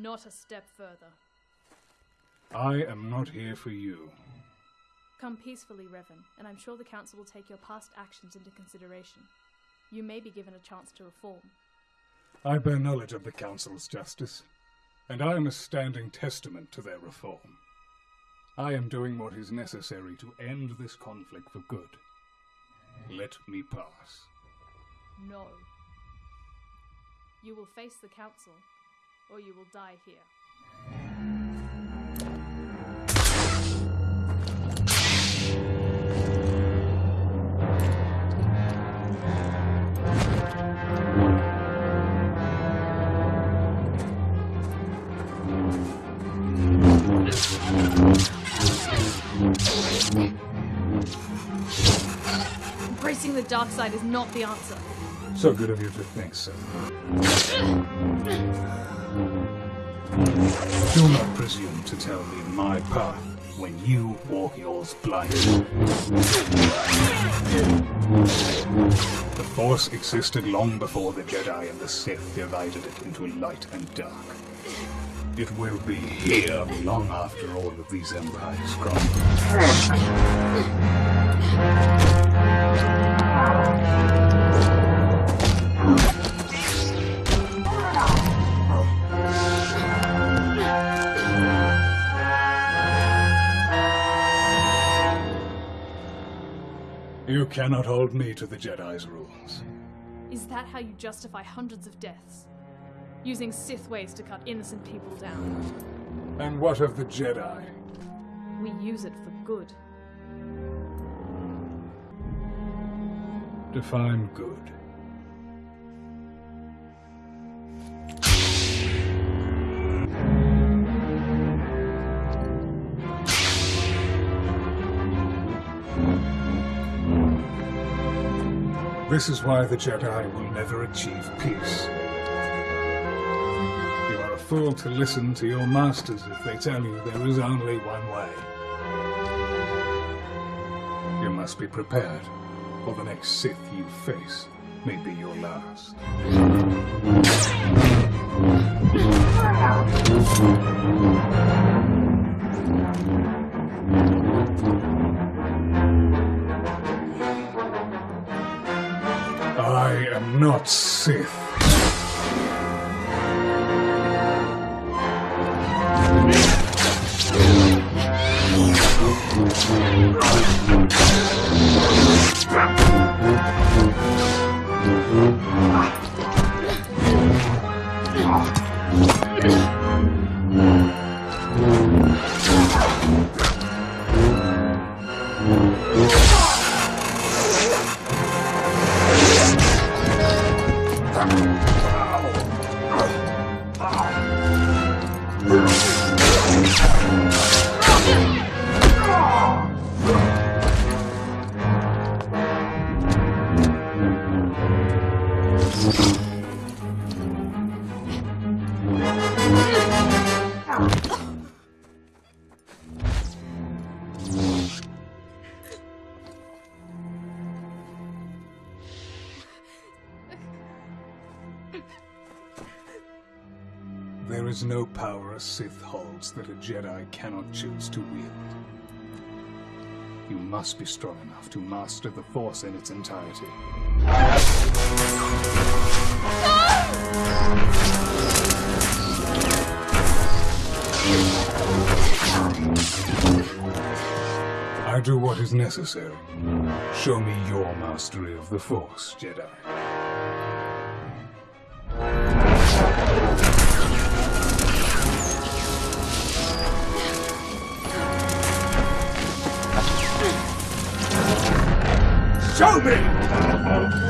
Not a step further. I am not here for you. Come peacefully, Revan, and I'm sure the Council will take your past actions into consideration. You may be given a chance to reform. I bear knowledge of the Council's justice, and I am a standing testament to their reform. I am doing what is necessary to end this conflict for good. Let me pass. No. You will face the Council, or you will die here. Embracing the dark side is not the answer. So good of you to think so. Do not presume to tell me my path when you walk yours blindly. The Force existed long before the Jedi and the Sith divided it into light and dark. It will be here long after all of these empires crumble. You cannot hold me to the Jedi's rules. Is that how you justify hundreds of deaths? Using Sith ways to cut innocent people down. And what of the Jedi? We use it for good. Define good. This is why the Jedi will never achieve peace. You are a fool to listen to your masters if they tell you there is only one way. You must be prepared, or the next Sith you face may be your last. I am not Sith. There is no power a Sith holds that a Jedi cannot choose to wield. You must be strong enough to master the Force in its entirety. I do what is necessary. Show me your mastery of the Force, Jedi. Show me!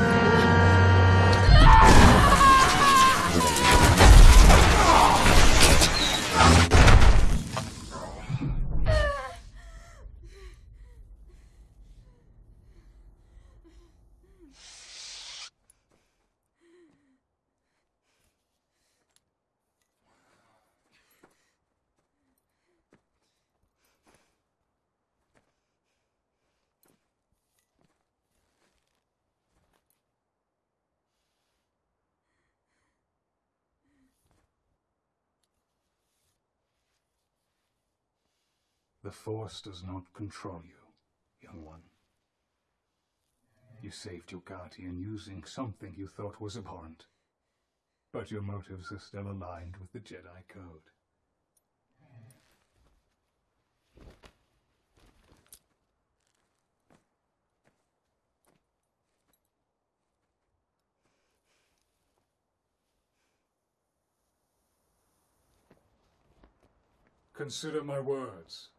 The Force does not control you, young one. You saved your guardian using something you thought was abhorrent. But your motives are still aligned with the Jedi Code. Consider my words.